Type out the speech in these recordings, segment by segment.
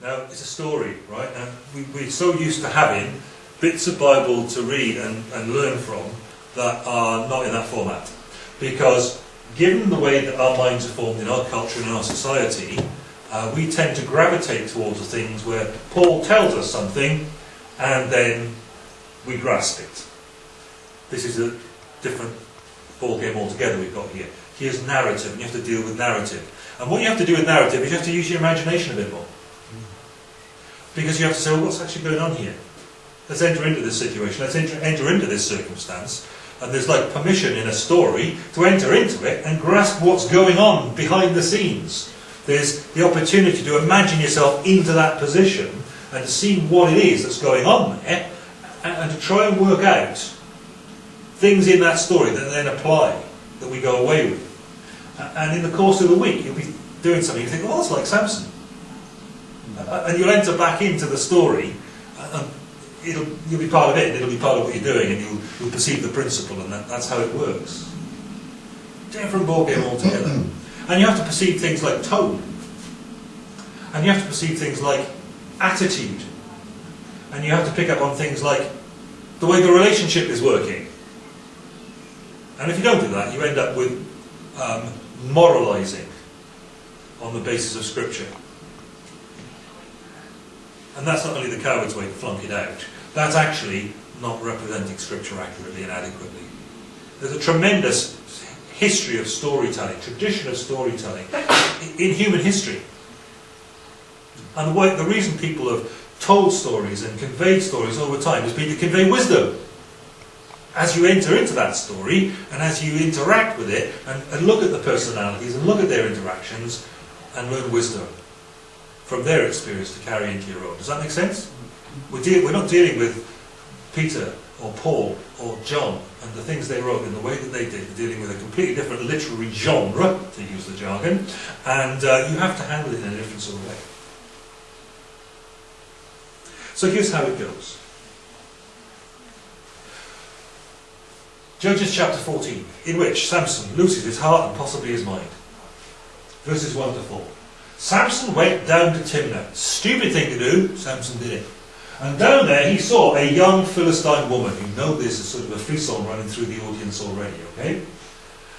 Now, it's a story, right? And we, we're so used to having bits of Bible to read and, and learn from that are not in that format. Because given the way that our minds are formed in our culture and in our society, uh, we tend to gravitate towards the things where Paul tells us something and then we grasp it. This is a different ball game altogether we've got here. Here's narrative, and you have to deal with narrative. And what you have to do with narrative is you have to use your imagination a bit more. Because you have to say, well, what's actually going on here? Let's enter into this situation, let's enter, enter into this circumstance, and there's like permission in a story to enter into it and grasp what's going on behind the scenes. There's the opportunity to imagine yourself into that position and to see what it is that's going on there and, and to try and work out things in that story that then apply, that we go away with. And in the course of the week, you'll be doing something, you think, oh, that's like Samson. And you'll enter back into the story, and it'll, you'll be part of it, it'll be part of what you're doing, and you'll, you'll perceive the principle, and that, that's how it works. Different ballgame altogether. and you have to perceive things like tone. And you have to perceive things like attitude. And you have to pick up on things like the way the relationship is working. And if you don't do that, you end up with um, moralizing on the basis of Scripture. And that's not only the coward's way to flunk it out, that's actually not representing Scripture accurately and adequately. There's a tremendous history of storytelling, tradition of storytelling in human history. And the, the reason people have told stories and conveyed stories over time has been to convey wisdom. As you enter into that story and as you interact with it and, and look at the personalities and look at their interactions and learn wisdom from their experience to carry into your own. Does that make sense? We're, we're not dealing with Peter or Paul or John and the things they wrote in the way that they did. We're dealing with a completely different literary genre, to use the jargon, and uh, you have to handle it in a different sort of way. So here's how it goes. Judges chapter 14, in which Samson loses his heart and possibly his mind. Verses 1 to 4. Samson went down to Timnah. Stupid thing to do, Samson did it. And down there he saw a young Philistine woman. You know this is sort of a frisson running through the audience already, okay?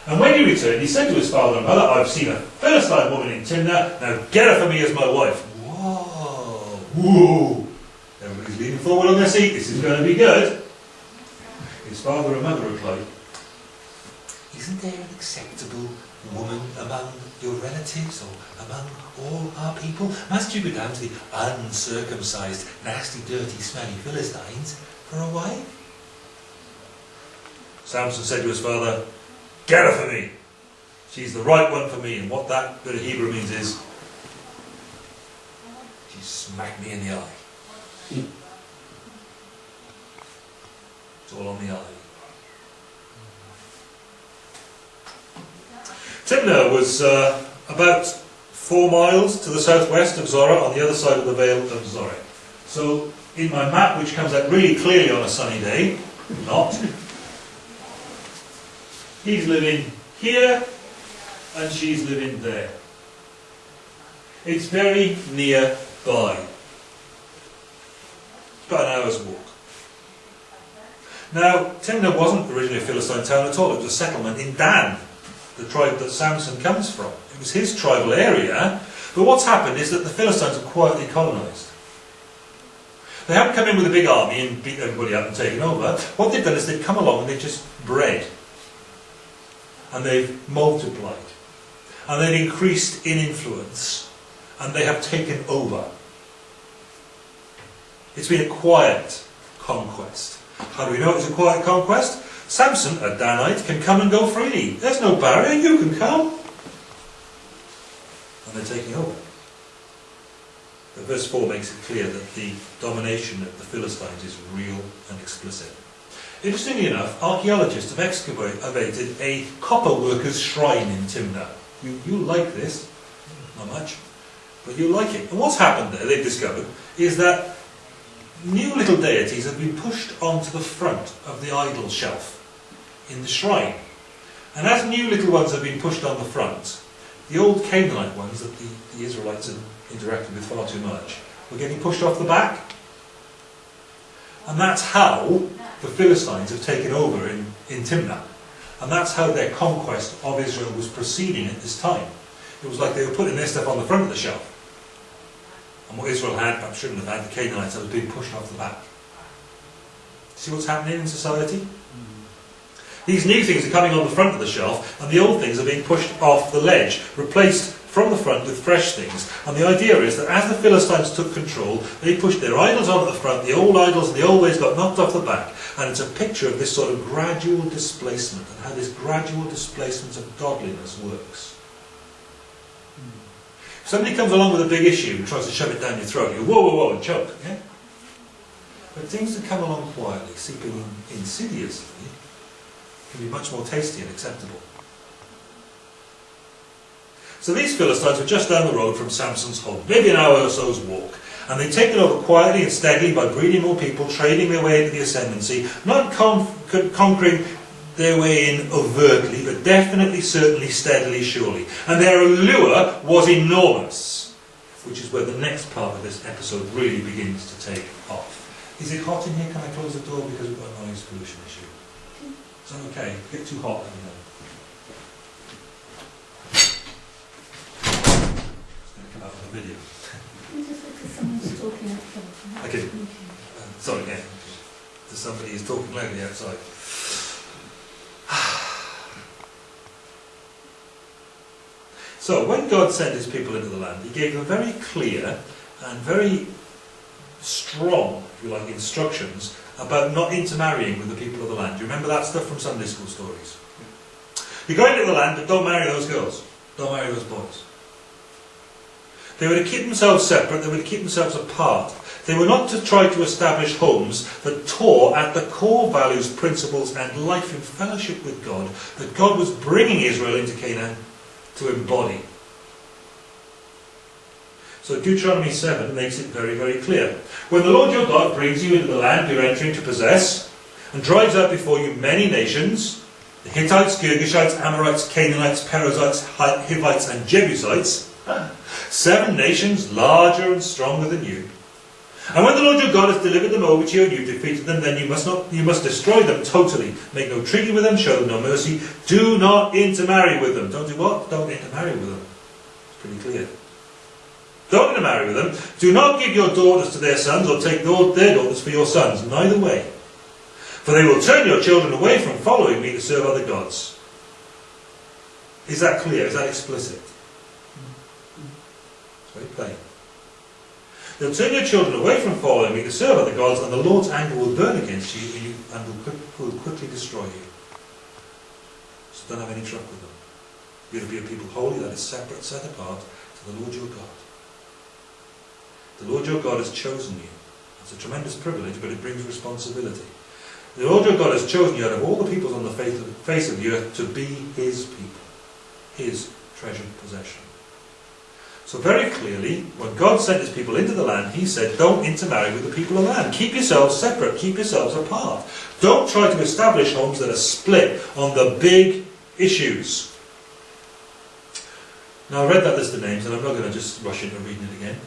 And when he returned, he said to his father and mother, I've seen a Philistine woman in Timnah, now get her for me as my wife. Whoa, whoa. Everybody's leaning forward on their seat, this is going to be good. His father and mother replied, Isn't there an acceptable woman among your relatives or among all our people? Must you go down to the uncircumcised, nasty, dirty, smelly Philistines for a wife? Samson said to his father, Get her for me. She's the right one for me. And what that bit of Hebrew means is, she smacked me in the eye. It's all on the eye. Timnah was uh, about four miles to the southwest of Zorah, on the other side of the Vale of Zorah. So, in my map, which comes out really clearly on a sunny day, not, he's living here, and she's living there. It's very nearby. About an hour's walk. Now, Timnah wasn't originally a Philistine town at all, it was a settlement in Dan, the tribe that Samson comes from. It was his tribal area, but what's happened is that the Philistines have quietly colonised. They haven't come in with a big army and beat everybody up and taken over. What they've done is they've come along and they've just bred. And they've multiplied. And they've increased in influence. And they have taken over. It's been a quiet conquest. How do we know it's a quiet conquest? Samson, a Danite, can come and go freely. There's no barrier, you can come. And they're taking over. But verse 4 makes it clear that the domination of the Philistines is real and explicit. Interestingly enough, archaeologists have excavated a copper worker's shrine in Timnah. You, you like this, not much, but you like it. And what's happened there, they've discovered, is that new little deities have been pushed onto the front of the idol shelf in the shrine. And as new little ones have been pushed on the front, the old Canaanite ones that the, the Israelites had interacted with far too much were getting pushed off the back. And that's how the Philistines have taken over in, in Timnah. And that's how their conquest of Israel was proceeding at this time. It was like they were putting their stuff on the front of the shelf. And what Israel had, perhaps shouldn't have had, the Canaanites, that was being pushed off the back. See what's happening in society? These new things are coming on the front of the shelf, and the old things are being pushed off the ledge, replaced from the front with fresh things. And the idea is that as the Philistines took control, they pushed their idols on at the front, the old idols and the old ways got knocked off the back. And it's a picture of this sort of gradual displacement and how this gradual displacement of godliness works. Hmm. If somebody comes along with a big issue and tries to shove it down your throat, you go, whoa, whoa, whoa, and choke. Yeah? But things that come along quietly, seeping in insidiously, can be much more tasty and acceptable. So these Philistines were just down the road from Samson's home, maybe an hour or so's walk. And they'd taken over quietly and steadily by breeding more people, trading their way into the ascendancy, not con conquering their way in overtly, but definitely, certainly, steadily, surely. And their allure was enormous, which is where the next part of this episode really begins to take off. Is it hot in here? Can I close the door because we've got a noise pollution issue? Is that okay? Get too hot, let me know. It's going to come out on the video. Someone's talking outside. Okay. Uh, sorry, yeah. Somebody is talking loudly outside. So, when God sent his people into the land, he gave them very clear and very strong, if you like, instructions about not intermarrying with the people land. Do you remember that stuff from Sunday school stories? You go into the land, but don't marry those girls. Don't marry those boys. They were to keep themselves separate, they were to keep themselves apart. They were not to try to establish homes that tore at the core values, principles, and life in fellowship with God that God was bringing Israel into Canaan to embody. So Deuteronomy 7 makes it very, very clear. When the Lord your God brings you into the land you're entering to possess, and drives out before you many nations, the Hittites, Girgashites, Amorites, Canaanites, Perizzites, Hivites, and Jebusites, seven nations larger and stronger than you, and when the Lord your God has delivered them over to you and you've defeated them, then you must not you must destroy them totally. Make no treaty with them, show them no mercy. Do not intermarry with them. Don't do what? Don't intermarry with them. It's pretty clear. Don't intermarry with them. Do not give your daughters to their sons or take their daughters for your sons. Neither way. For they will turn your children away from following me to serve other gods. Is that clear? Is that explicit? It's very plain. They'll turn your children away from following me to serve other gods, and the Lord's anger will burn against you and will, quick, will quickly destroy you. So don't have any trouble with them. You're to be a people holy, that is separate, set apart to the Lord your God. The Lord your God has chosen you. It's a tremendous privilege, but it brings responsibility. The Lord your God has chosen you out of all the peoples on the face of the earth to be his people, his treasured possession. So very clearly, when God sent his people into the land, he said, don't intermarry with the people of the land. Keep yourselves separate. Keep yourselves apart. Don't try to establish homes that are split on the big issues. Now I read that list of names, and I'm not going to just rush into reading it again.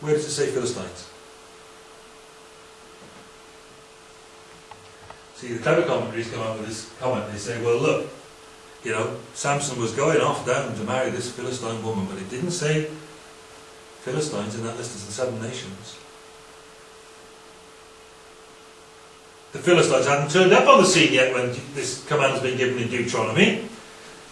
Where does it say Philistines? See, the clever commentaries come up with this comment. They say, well, look, you know, Samson was going off down to marry this Philistine woman, but it didn't say Philistines in that list as the seven nations. The Philistines hadn't turned up on the scene yet when this command has been given in Deuteronomy.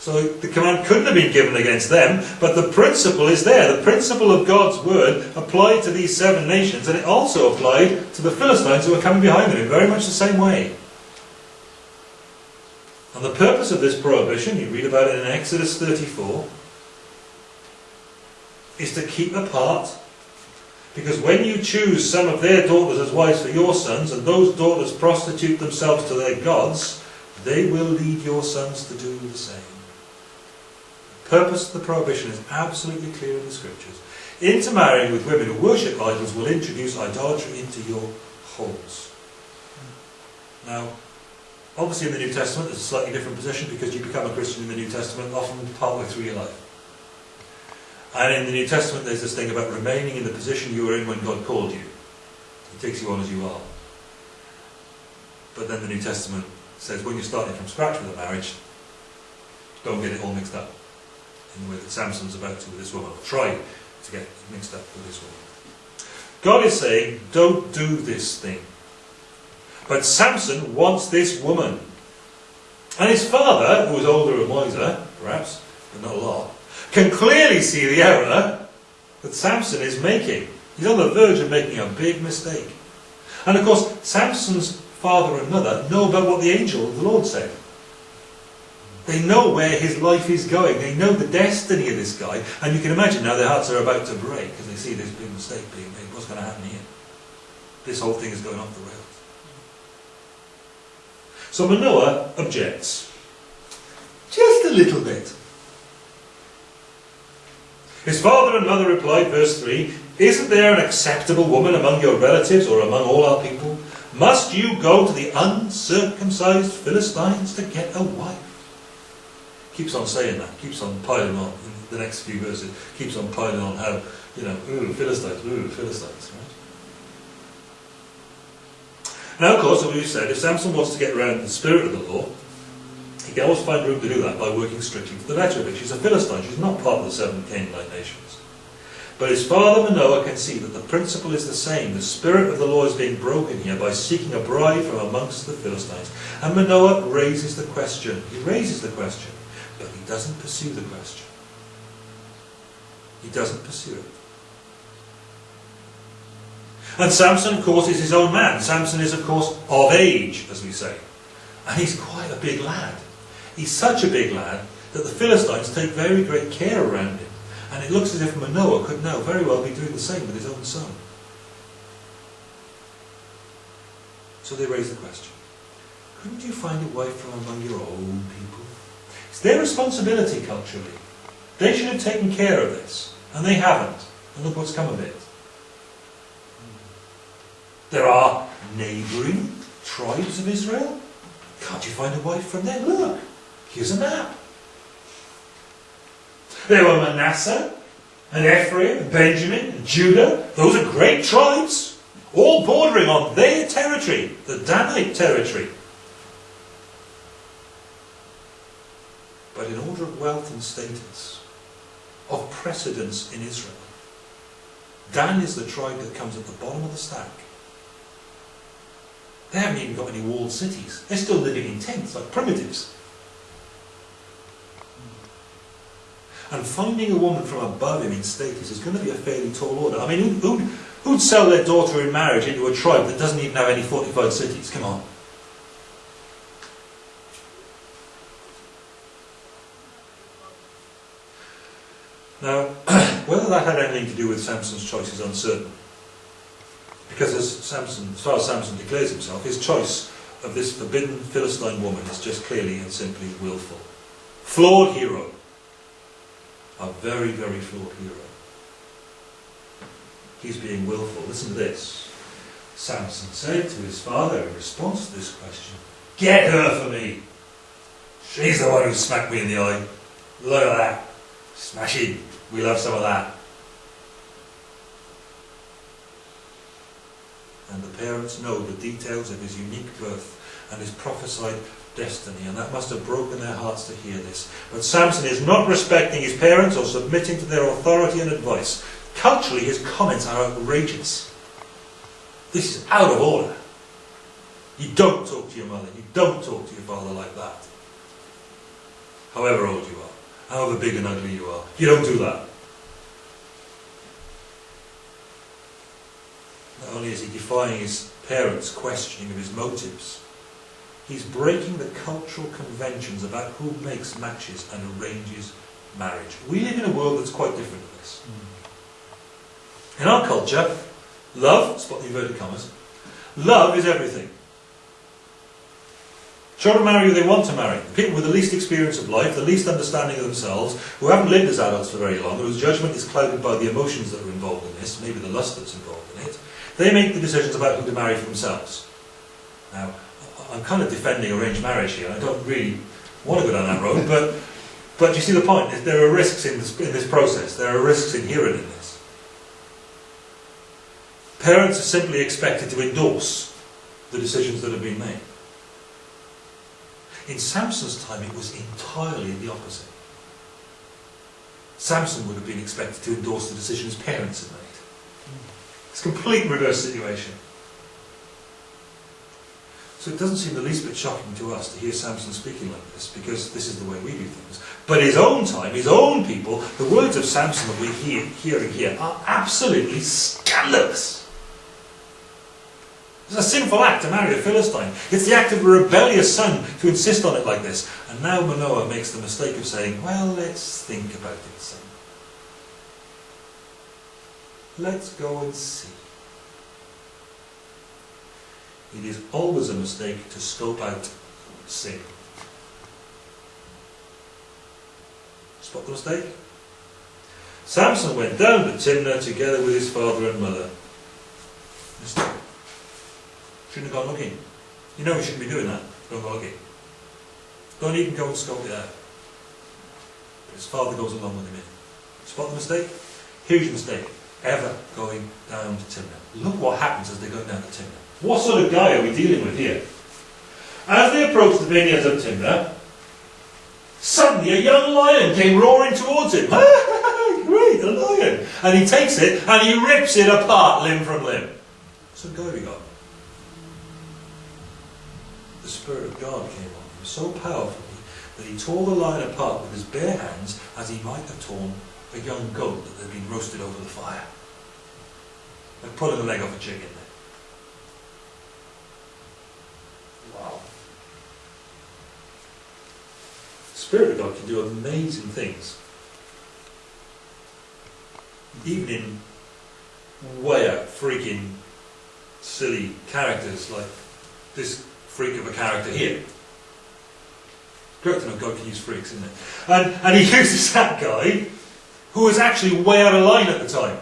So the command couldn't have been given against them, but the principle is there. The principle of God's word applied to these seven nations, and it also applied to the Philistines who were coming behind them in very much the same way. And the purpose of this prohibition, you read about it in Exodus 34, is to keep apart. Because when you choose some of their daughters as wives for your sons, and those daughters prostitute themselves to their gods, they will lead your sons to do the same. The purpose of the prohibition is absolutely clear in the scriptures. Intermarrying with women who worship idols will introduce idolatry into your homes. Now, Obviously in the New Testament it's a slightly different position because you become a Christian in the New Testament often partway through your life. And in the New Testament, there's this thing about remaining in the position you were in when God called you. He takes you on as you are. But then the New Testament says when you're starting from scratch with a marriage, don't get it all mixed up in the way that Samson's about to with this woman, or try to get mixed up with this woman. God is saying, don't do this thing. But Samson wants this woman. And his father, who was older and wiser, perhaps, but not a lot, can clearly see the error that Samson is making. He's on the verge of making a big mistake. And of course, Samson's father and mother know about what the angel of the Lord said. They know where his life is going. They know the destiny of this guy. And you can imagine now their hearts are about to break because they see this big mistake being made. What's going to happen here? This whole thing is going off the rails. So Manoah objects. Just a little bit. His father and mother replied, verse 3, Isn't there an acceptable woman among your relatives or among all our people? Must you go to the uncircumcised Philistines to get a wife? Keeps on saying that, keeps on piling on in the next few verses, keeps on piling on how, you know, ooh, Philistines, ooh, Philistines, right? Now, of course, as we've said, if Samson wants to get around the spirit of the law, he can always find room to do that by working strictly to the letter of it. She's a Philistine, she's not part of the seven Canaanite nations. But his father Manoah can see that the principle is the same. The spirit of the law is being broken here by seeking a bride from amongst the Philistines. And Manoah raises the question. He raises the question, but he doesn't pursue the question. He doesn't pursue it. And Samson, of course, is his own man. Samson is, of course, of age, as we say. And he's quite a big lad. He's such a big lad that the Philistines take very great care around him. And it looks as if Manoah could now very well be doing the same with his own son. So they raise the question, couldn't you find a wife from among your own people? It's their responsibility culturally. They should have taken care of this, and they haven't. And look what's come of it. There are neighbouring tribes of Israel. Can't you find a wife from them? Look, here's a map. There were Manasseh, and Ephraim, and Benjamin, and Judah. Those are great tribes, all bordering on their territory, the Danite territory. But in order of wealth and status, of precedence in Israel, Dan is the tribe that comes at the bottom of the stack. They haven't even got any walled cities. They're still living in tents, like primitives. And finding a woman from above him in status is going to be a fairly tall order. I mean, who'd, who'd sell their daughter in marriage into a tribe that doesn't even have any fortified cities? Come on. Now, whether that had anything to do with Samson's choice is uncertain. Because as Samson, as far as Samson declares himself, his choice of this forbidden Philistine woman is just clearly and simply willful. Flawed hero. A very, very flawed hero. He's being willful. Listen to this. Samson said to his father in response to this question, Get her for me. She's the one who smacked me in the eye. Look at that. Smashing. We'll have some of that. And the parents know the details of his unique birth and his prophesied destiny, and that must have broken their hearts to hear this. But Samson is not respecting his parents or submitting to their authority and advice. Culturally, his comments are outrageous. This is out of order. You don't talk to your mother, you don't talk to your father like that. However old you are, however big and ugly you are, you don't do that. Only is he defying his parents' questioning of his motives, he's breaking the cultural conventions about who makes matches and arranges marriage. We live in a world that's quite different to this. Mm. In our culture, love, spot the inverted commas, love is everything. Children marry who they want to marry. People with the least experience of life, the least understanding of themselves, who haven't lived as adults for very long, whose judgment is clouded by the emotions that are involved in this, maybe the lust that's involved in it, they make the decisions about who to marry for themselves. Now, I'm kind of defending arranged marriage here. I don't really want to go down that road, but But you see the point? There are risks in this, in this process. There are risks inherent in this. Parents are simply expected to endorse the decisions that have been made. In Samson's time, it was entirely the opposite. Samson would have been expected to endorse the decisions parents had made. It's a complete reverse situation. So it doesn't seem the least bit shocking to us to hear Samson speaking like this, because this is the way we do things. But his own time, his own people, the words of Samson that we're hear, hearing here are absolutely scandalous. It's a sinful act to marry a Philistine. It's the act of a rebellious son to insist on it like this. And now Manoah makes the mistake of saying, well, let's think about it, son. Let's go and see. It is always a mistake to scope out sin. Spot the mistake? Samson went down to Timnah together with his father and mother. Mistake. Shouldn't have gone looking. You know we shouldn't be doing that. Don't go looking. Don't even go and scope it out. But his father goes along with him. Spot the mistake? Huge mistake. Ever going down to Timnah. Look what happens as they go down to Timnah. What sort of guy are we dealing with here? As they approached the vineyards of Timnah, suddenly a young lion came roaring towards him. Great, a lion! And he takes it and he rips it apart limb from limb. So guy we got. The Spirit of God came on him so powerfully that he tore the lion apart with his bare hands as he might have torn a young goat that had been roasted over the fire. Like pulling the leg off a chicken. There. Wow. The Spirit of God can do amazing things. Even in way out freaking silly characters like this freak of a character here. To know God can use freaks, isn't it? And, and he uses that guy who was actually way out of line at the time.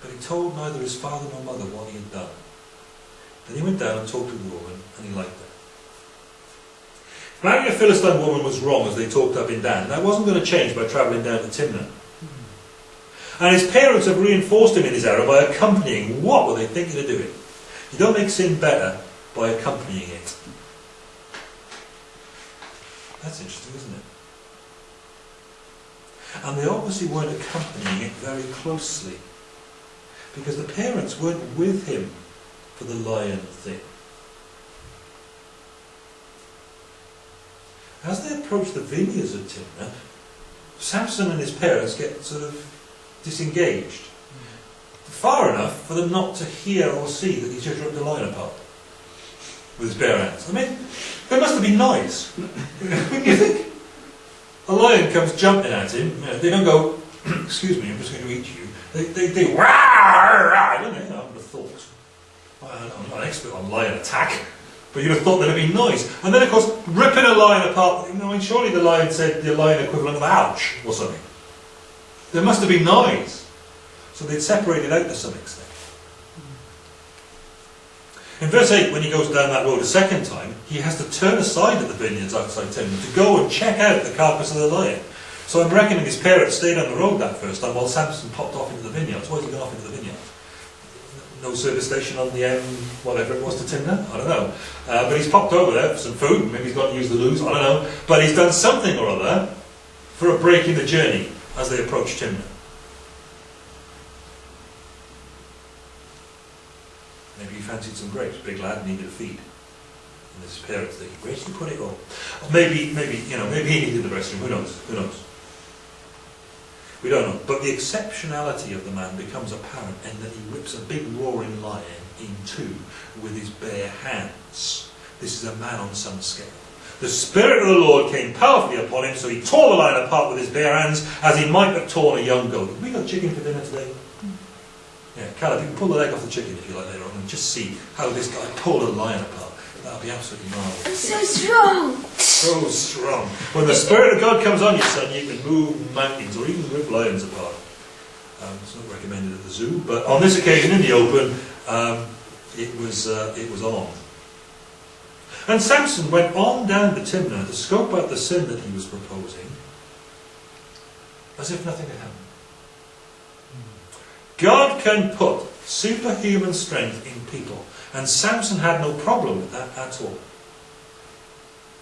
But he told neither his father nor mother what he had done. Then he went down and talked to the woman, and he liked her. Marrying a Philistine woman was wrong as they talked up in Dan. That wasn't going to change by travelling down to Timnah. And his parents have reinforced him in his error by accompanying. What were they thinking of doing? You don't make sin better by accompanying it. That's interesting, isn't it? And they obviously weren't accompanying it very closely. Because the parents weren't with him for the lion thing. As they approach the vineyards of Timnah, Samson and his parents get sort of disengaged. Far enough for them not to hear or see that he's just ripped the lion apart with his bare hands. I mean, it must have been nice. Wouldn't you think? A lion comes jumping at him, know, they don't go, excuse me, I'm just going to eat you. They, they, they, rah, rah, don't they? I would have thought. I'm not an expert on lion attack, but you'd have thought that'd be nice. And then, of course, ripping a lion apart, I mean, surely the lion said the lion equivalent of ouch or something. There must have been noise. So they'd separated out to some extent. In verse 8, when he goes down that road a second time, he has to turn aside at the vineyards outside Timnah to go and check out the carcass of the lion. So I'm reckoning his parents stayed on the road that first time while Samson popped off into the vineyards. Why has he gone off into the vineyard? No service station on the M, whatever it was to Timnah? I don't know. Uh, but he's popped over there for some food. Maybe he's got to use the loos. I don't know. But he's done something or other for a break in the journey as they approach Timnah. Maybe he fancied some grapes. Big lad needed a feed. And his parents thinking, where did you put it all? Or maybe, maybe, you know, maybe he needed the restroom. Who knows? Who knows? We don't know. But the exceptionality of the man becomes apparent in that he rips a big roaring lion in two with his bare hands. This is a man on some scale. The Spirit of the Lord came powerfully upon him, so he tore the lion apart with his bare hands, as he might have torn a young goat. Have we got chicken for dinner today? Yeah, Caleb, you can pull the leg off the chicken if you like later on, and just see how this guy pulled a lion apart. That'll be absolutely marvellous. I'm so strong. So strong. When the Spirit of God comes on you, son, you can move mountains or even rip lions apart. Um, it's not recommended at the zoo, but on this occasion in the open, um, it was uh, it was on. And Samson went on down to Timnah to scope out the sin that he was proposing, as if nothing had happened. God can put superhuman strength in people, and Samson had no problem with that at all.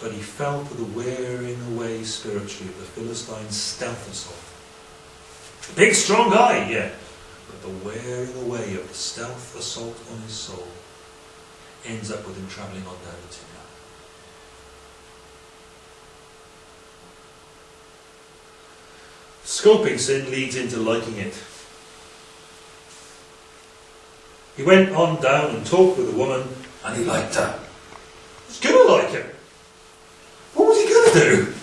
But he fell to the wearing away spiritually of the Philistine's stealth assault. Big, strong guy, yeah, but the wearing away of the stealth assault on his soul ends up with him travelling on down to Timnah. Scoping sin leads into liking it. He went on down and talked with the woman, and he liked her. He's gonna like her. What was he gonna do?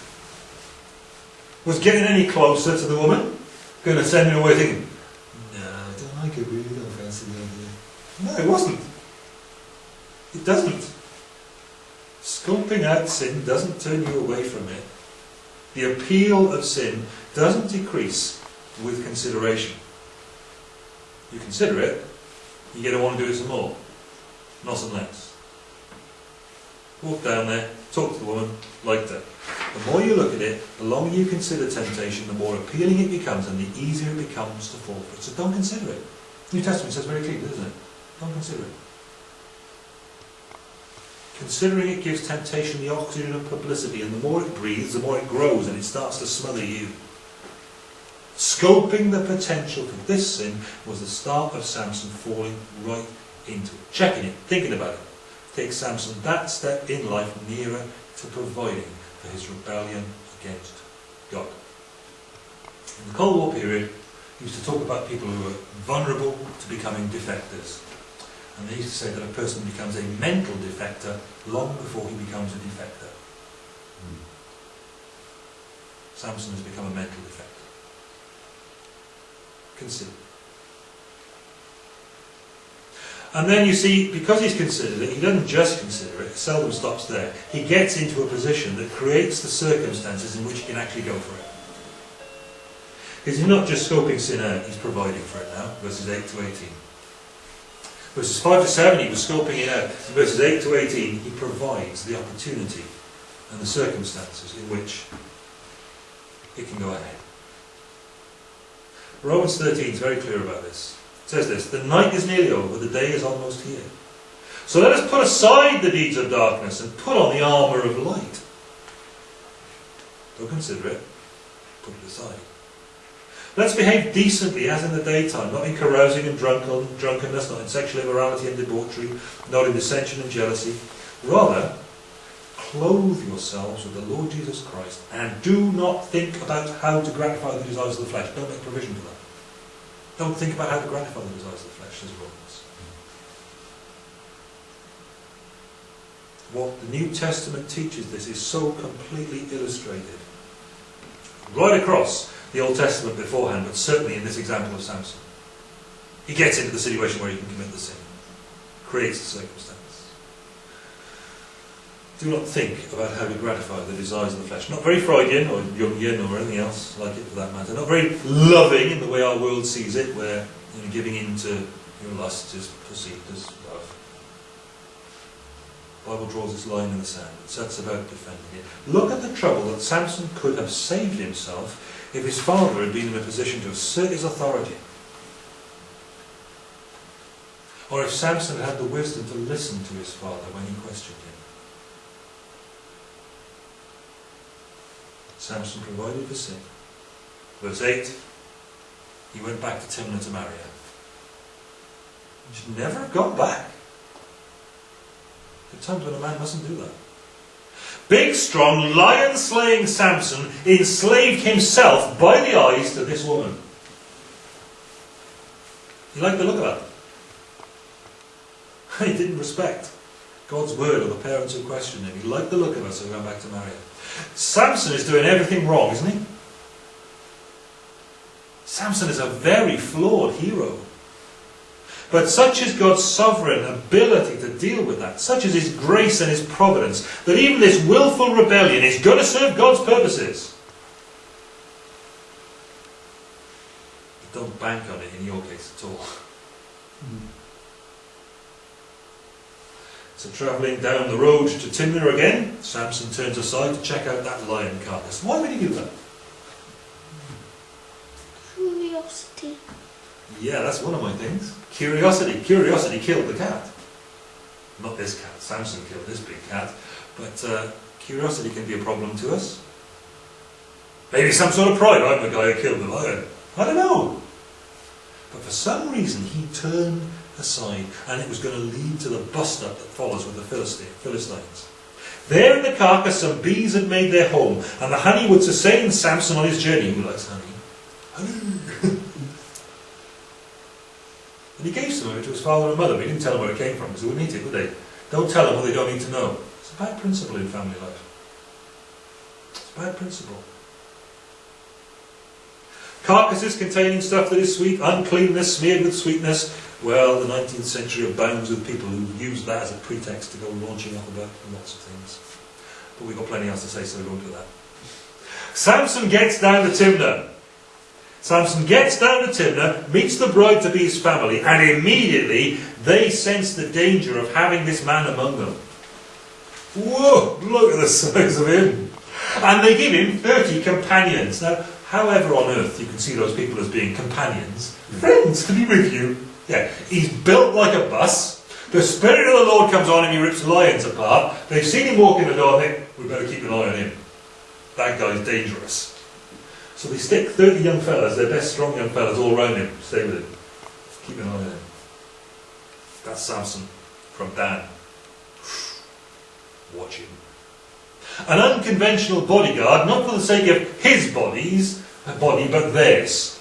Was getting any closer to the woman gonna send him away thinking, No, I don't like it, really don't fancy the idea. No, it wasn't. It doesn't. Scoping out sin doesn't turn you away from it. The appeal of sin doesn't decrease with consideration. You consider it, you're going to want to do it some more, not some less. Walk down there, talk to the woman, like that. The more you look at it, the longer you consider temptation, the more appealing it becomes and the easier it becomes to fall for it. So don't consider it. New Testament says very clearly, doesn't it? Don't consider it. Considering it gives temptation the oxygen of publicity, and the more it breathes, the more it grows and it starts to smother you. Scoping the potential for this sin was the start of Samson falling right into it. Checking it, thinking about it. Takes Samson that step in life nearer to providing for his rebellion against God. In the Cold War period, he used to talk about people who were vulnerable to becoming defectors. And they used to say that a person becomes a mental defector long before he becomes a defector. Hmm. Samson has become a mental defector. Consider. And then you see, because he's considered it, he doesn't just consider it, seldom stops there. He gets into a position that creates the circumstances in which he can actually go for it. Because he's not just scoping sin out, he's providing for it now, verses 8 to 18. Verses 5 to 7, he was scoping it out. Verses 8 to 18, he provides the opportunity and the circumstances in which it can go ahead. Romans 13 is very clear about this. It says this, The night is nearly over, the day is almost here. So let us put aside the deeds of darkness and put on the armour of light. Don't consider it, put it aside. Let's behave decently as in the daytime, not in carousing and drunken, drunkenness, not in sexual immorality and debauchery, not in dissension and jealousy. Rather, clothe yourselves with the Lord Jesus Christ and do not think about how to gratify the desires of the flesh. Don't make provision for that. Don't think about how to gratify the desires of the flesh, says Romans. What the New Testament teaches this is so completely illustrated. Right across the Old Testament beforehand, but certainly in this example of Samson. He gets into the situation where he can commit the sin, creates the circumstance. Do not think about how to gratify the desires of the flesh. Not very Freudian or Jungian or anything else like it for that matter. Not very loving in the way our world sees it, where you know, giving in to your lust is perceived as love. The Bible draws its line in the sand. It sets about defending it. Look at the trouble that Samson could have saved himself if his father had been in a position to assert his authority. Or if Samson had the wisdom to listen to his father when he questioned him. Samson provided for sin. Verse 8, he went back to Timnah to marry her. He should never have gone back. There are times when a man mustn't do that. Big, strong, lion slaying Samson enslaved himself by the eyes to this woman. He liked the look of her. He didn't respect God's word or the parents who questioned him. He liked the look of so he went back to marry her. Samson is doing everything wrong, isn't he? Samson is a very flawed hero. But such is God's sovereign ability to deal with that, such is His grace and His providence, that even this willful rebellion is going to serve God's purposes. But don't bank on it in your case at all. Mm. So travelling down the road to Timnah again, Samson turns aside to check out that lion carcass. Why would he do that? Curiosity. Yeah, that's one of my things. Curiosity. Curiosity killed the cat. Not this cat. Samson killed this big cat. But uh, curiosity can be a problem to us. Maybe some sort of pride. I'm the guy who killed the lion. I don't know. But for some reason, he turned aside, and it was going to lead to the bust-up that follows with the Philistines. There in the carcass, some bees had made their home, and the honey would sustain Samson on his journey. Who likes honey? Honey! And he gave some of it to his father and mother, but he didn't tell them where it came from, because they wouldn't eat it, would they? Don't tell them what they don't need to know. It's a bad principle in family life. It's a bad principle. Carcasses containing stuff that is sweet, uncleanness smeared with sweetness. Well, the 19th century abounds with people who use that as a pretext to go launching off about and lots of things. But we've got plenty else to say, so we won't do that. Samson gets down to Timnah. Samson gets down to Timnah, meets the bride-to-be's family, and immediately they sense the danger of having this man among them. Whoa, look at the size of him. And they give him 30 companions. Now, however on earth you can see those people as being companions, friends to be with you. Yeah, he's built like a bus. The Spirit of the Lord comes on him, he rips lions apart. They've seen him walk in the door and think, we better keep an eye on him. That guy's dangerous. So they stick 30 young fellas, their best strong young fellas, all around him. Stay with him. Keep an eye on him. That's Samson from Dan. Watch him. An unconventional bodyguard, not for the sake of his bodies, a body, but theirs.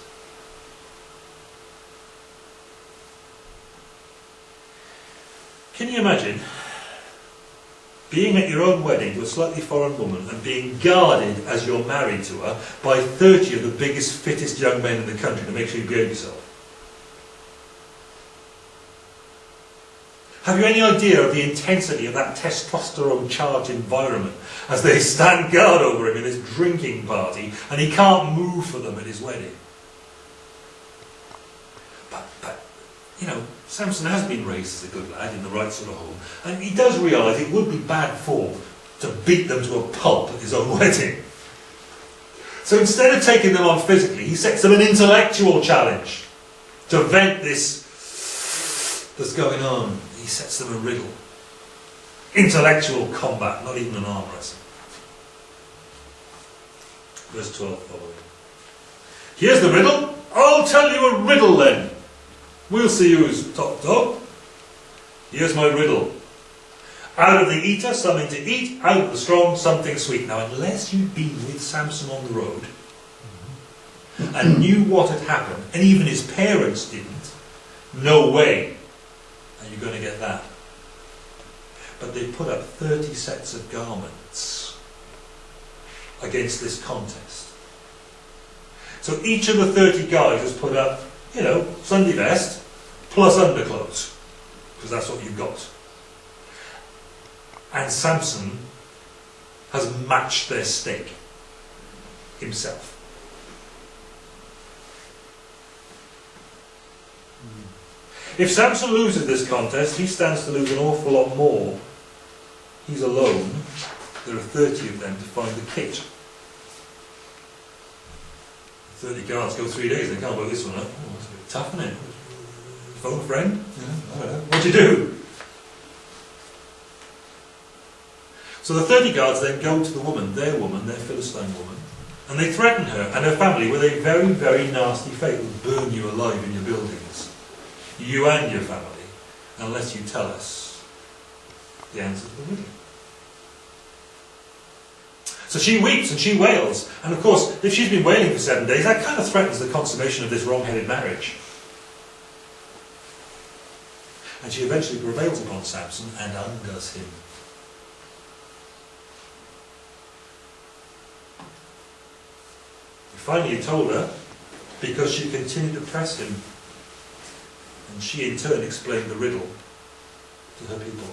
Can you imagine being at your own wedding to a slightly foreign woman and being guarded as you're married to her by 30 of the biggest, fittest young men in the country to make sure you behave yourself? Have you any idea of the intensity of that testosterone charged environment as they stand guard over him in this drinking party and he can't move for them at his wedding? But, but, you know, Samson has been raised as a good lad in the right sort of home and he does realise it would be bad form to beat them to a pulp at his own wedding. So instead of taking them on physically, he sets them an intellectual challenge to vent this that's going on he sets them a riddle. Intellectual combat, not even an arm wrestle. Verse 12 following. Here's the riddle. I'll tell you a riddle then. We'll see who's top dog. Here's my riddle. Out of the eater, something to eat. Out of the strong, something sweet. Now, unless you'd been with Samson on the road mm-hmm. and knew what had happened, and even his parents didn't, no way and you're going to get that. But they put up 30 sets of garments against this contest. So each of the 30 guys has put up, you know, Sunday vest plus underclothes, because that's what you've got. And Samson has matched their stake himself. If Samson loses this contest, he stands to lose an awful lot more. He's alone. There are 30 of them to find the kit. 30 guards go three days, and they can't blow this one bit tough, isn't it? Phone a friend? Yeah, what do you do? So the 30 guards then go to the woman, their woman, their Philistine woman, and they threaten her and her family with a very, very nasty fate. Will burn you alive in your buildings you and your family, unless you tell us the answer to the riddle. So she weeps and she wails. And of course, if she's been wailing for seven days, that kind of threatens the consummation of this wrong-headed marriage. And she eventually prevails upon Samson and undoes him. He Finally, told her, because she continued to press him and she in turn explained the riddle to her people.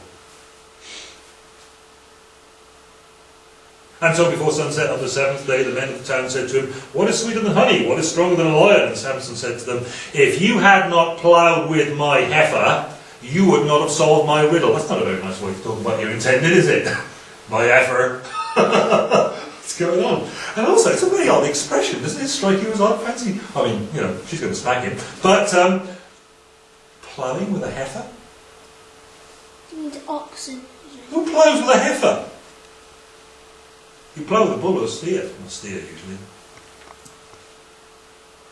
And so before sunset on the seventh day, the men of the town said to him, What is sweeter than honey? What is stronger than a lion? And Samson said to them, If you had not ploughed with my heifer, you would not have solved my riddle. That's not a very nice way to talk about your intended, is it? my effort. What's going on? And also, it's a very odd expression, doesn't it strike you as odd? Fancy, I mean, you know, she's going to smack him. But, um, ploughing with a heifer? And oxen. Who ploughs with a heifer? You plough the bull or steer. Not steer, usually.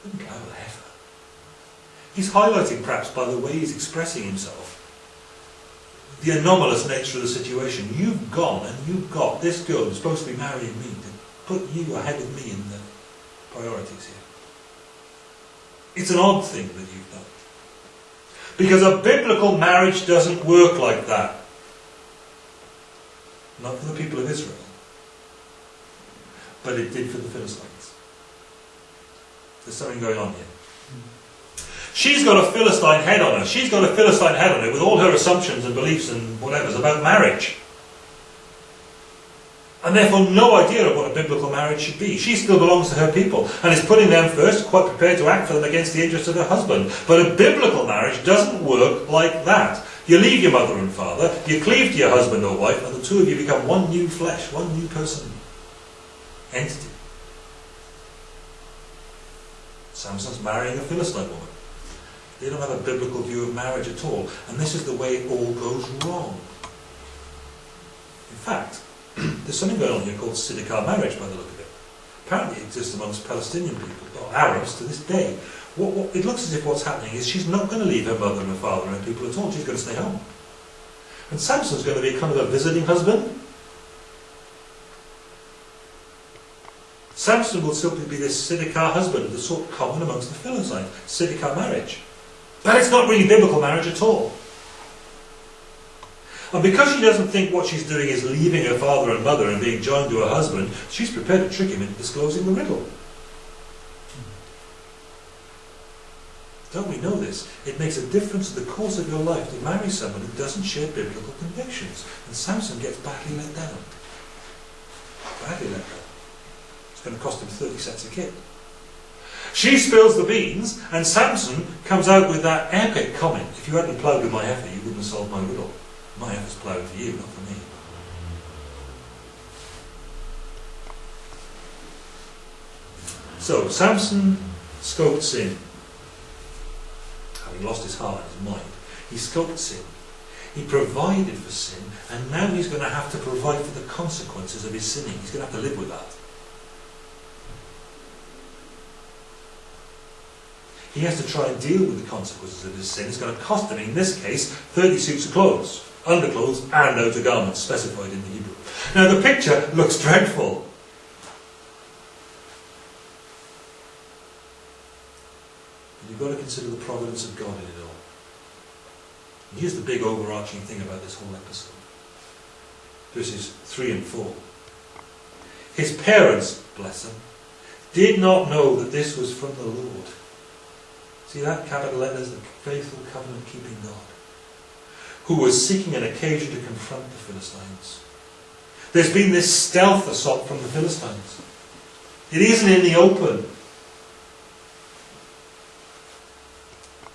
Who plough a heifer? He's highlighting, perhaps, by the way he's expressing himself, the anomalous nature of the situation. You've gone and you've got this girl who's supposed to be marrying me to put you ahead of me in the priorities here. It's an odd thing that you've done. Because a biblical marriage doesn't work like that. Not for the people of Israel. But it did for the Philistines. There's something going on here. She's got a Philistine head on her. She's got a Philistine head on her with all her assumptions and beliefs and whatever's about marriage. And therefore no idea of what a biblical marriage should be. She still belongs to her people and is putting them first, quite prepared to act for them against the interests of her husband. But a biblical marriage doesn't work like that. You leave your mother and father, you cleave to your husband or wife, and the two of you become one new flesh, one new person, entity. Samson's marrying a Philistine woman. They don't have a biblical view of marriage at all. And this is the way it all goes wrong. In fact, there's something going on here called Siddiqah marriage by the look of it. Apparently it exists amongst Palestinian people, or Arabs to this day. What, what, it looks as if what's happening is she's not going to leave her mother and her father and her people at all. She's going to stay home. And Samson's going to be kind of a visiting husband. Samson will simply be this Siddiqah husband, the sort common amongst the Philistines. Siddiqah marriage. But it's not really biblical marriage at all. And because she doesn't think what she's doing is leaving her father and mother and being joined to her husband, she's prepared to trick him into disclosing the riddle. Don't we know this? It makes a difference to the course of your life to marry someone who doesn't share biblical convictions. And Samson gets badly let down. Badly let down. It's going to cost him 30 cents a kid. She spills the beans, and Samson comes out with that epic comment. If you hadn't ploughed with my heifer, you wouldn't have solved my riddle. My heifer's ploughed for you, not for me. So, Samson scoped sin. Having lost his heart and his mind, he scoped sin. He provided for sin, and now he's going to have to provide for the consequences of his sinning. He's going to have to live with that. He has to try and deal with the consequences of his sin. It's going to cost him, in this case, 30 suits of clothes, underclothes and outer garments, specified in the Hebrew. Now the picture looks dreadful. You've got to consider the providence of God in it all. And here's the big overarching thing about this whole episode. Verses 3 and 4. His parents, bless them, did not know that this was from the Lord See that? Capital letters, the faithful covenant keeping God. Who was seeking an occasion to confront the Philistines. There's been this stealth assault from the Philistines. It isn't in the open.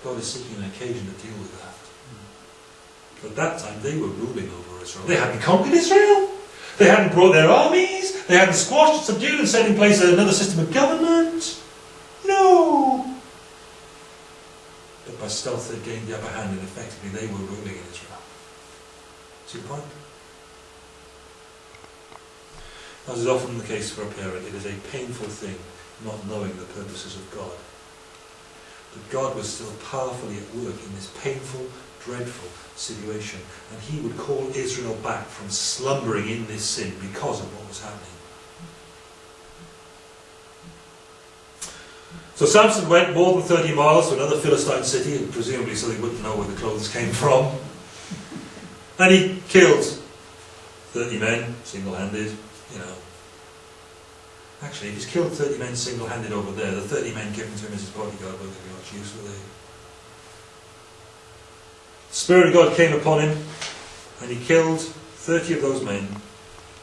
God is seeking an occasion to deal with that. At that time they were ruling over Israel. They hadn't conquered Israel. They hadn't brought their armies. They hadn't squashed, subdued, and set in place another system of government. No by stealth they gained the upper hand and effectively they were ruling in Israel. See the point? As is often the case for a parent, it is a painful thing not knowing the purposes of God. But God was still powerfully at work in this painful, dreadful situation, and he would call Israel back from slumbering in this sin because of what was happening. So Samson went more than 30 miles to another Philistine city, and presumably so he wouldn't know where the clothes came from. And he killed 30 men, single-handed, you know. Actually, he's killed 30 men single-handed over there. The 30 men given to him as his bodyguard won't be much use, will they? The Spirit of God came upon him, and he killed 30 of those men,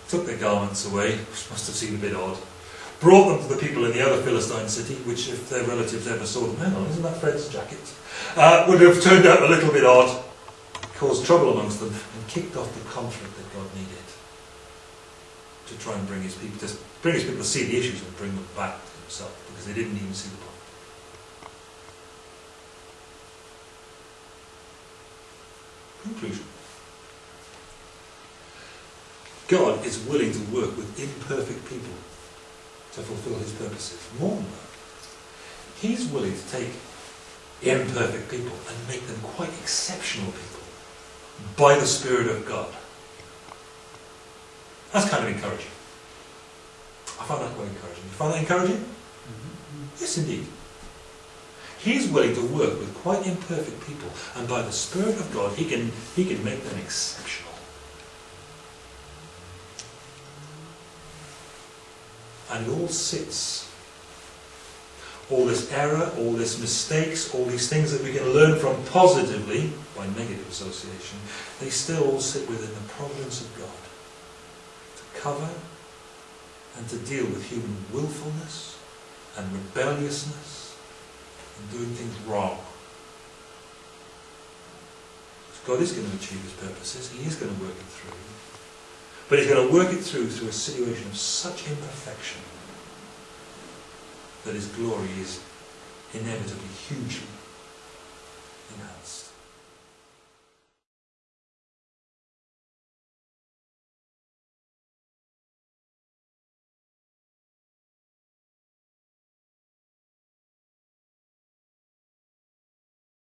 took their garments away, which must have seemed a bit odd, brought them to the people in the other Philistine city, which if their relatives ever saw them, hang on, isn't that Fred's jacket? Uh, would have turned out a little bit odd. caused trouble amongst them, and kicked off the conflict that God needed to try and bring his people to bring his people to see the issues and bring them back to himself because they didn't even see the problem. Conclusion. God is willing to work with imperfect people to fulfill his purposes. More than that, he's willing to take imperfect people and make them quite exceptional people by the Spirit of God. That's kind of encouraging. I find that quite encouraging. You find that encouraging? Mm-hmm. Yes, indeed. He's willing to work with quite imperfect people, and by the Spirit of God, he can, he can make them exceptional. And all sits. All this error, all this mistakes, all these things that we can learn from positively by negative association, they still all sit within the providence of God to cover and to deal with human willfulness and rebelliousness and doing things wrong. God is going to achieve his purposes, he is going to work it through. But he's going to work it through through a situation of such imperfection that his glory is inevitably hugely enhanced.